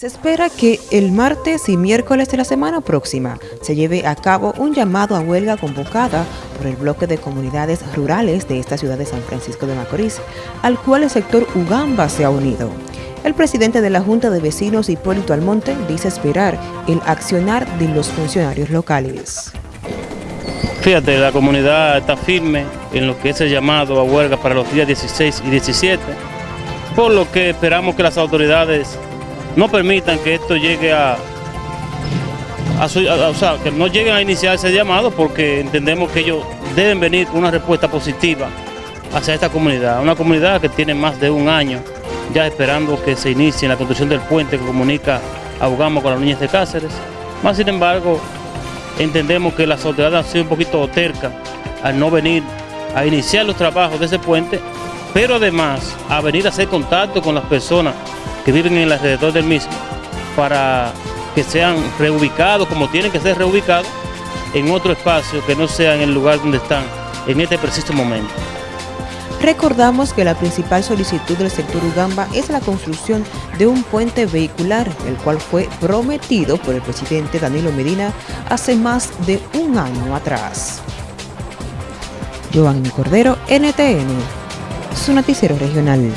Se espera que el martes y miércoles de la semana próxima se lleve a cabo un llamado a huelga convocada por el bloque de comunidades rurales de esta ciudad de San Francisco de Macorís, al cual el sector Ugamba se ha unido. El presidente de la Junta de Vecinos, Hipólito Almonte, dice esperar el accionar de los funcionarios locales. Fíjate, la comunidad está firme en lo que es el llamado a huelga para los días 16 y 17, por lo que esperamos que las autoridades no permitan que esto llegue a, o sea, que no lleguen a iniciar ese llamado porque entendemos que ellos deben venir con una respuesta positiva hacia esta comunidad, una comunidad que tiene más de un año ya esperando que se inicie la construcción del puente que comunica a con las niñas de Cáceres. Más sin embargo, entendemos que las autoridades han sido un poquito tercas al no venir a iniciar los trabajos de ese puente, pero además a venir a hacer contacto con las personas que viven en el alrededor del mismo para que sean reubicados como tienen que ser reubicados en otro espacio que no sea en el lugar donde están en este preciso momento. Recordamos que la principal solicitud del sector Ugamba es la construcción de un puente vehicular, el cual fue prometido por el presidente Danilo Medina hace más de un año atrás. Giovanni Cordero, NTN, su noticiero regional.